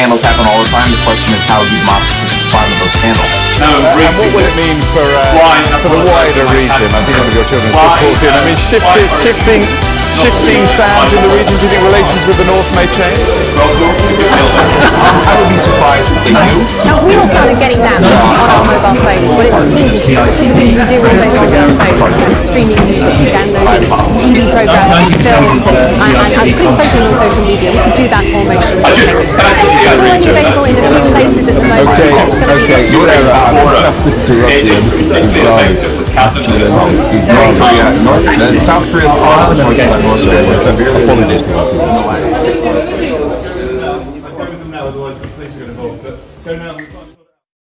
scandals happen all the time. The question is how democracy respond to those scandals. No, And what will it mean for, uh, for the wider region? I think one of your children's just walked in. I mean, shifting, shifting, shifting sands in the region. Do you think relations with the North may change? I would be surprised if they do. Now we all started getting that on our mobile phones. What it means is the sort of things we do all day on our phones, you know, streaming music, downloading TV programs, films, and, and, and putting photos on social media. We can do that almost. Okay, okay, Sarah, I'm to have to interrupt you. It's bizarre. Bizarre. South Korea Apologies to our viewers. Please, you're going to vote. But.